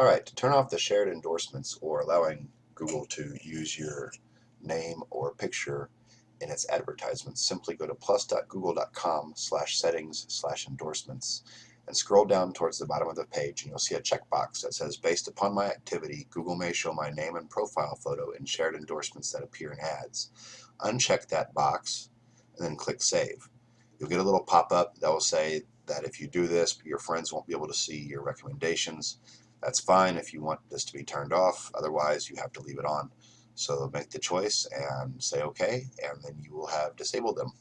Alright, to turn off the shared endorsements or allowing Google to use your name or picture in its advertisements, simply go to plus.google.com slash settings slash endorsements and scroll down towards the bottom of the page and you'll see a checkbox that says based upon my activity Google may show my name and profile photo in shared endorsements that appear in ads. Uncheck that box and then click save. You'll get a little pop-up that will say that if you do this your friends won't be able to see your recommendations that's fine if you want this to be turned off. Otherwise, you have to leave it on. So make the choice and say OK, and then you will have disabled them.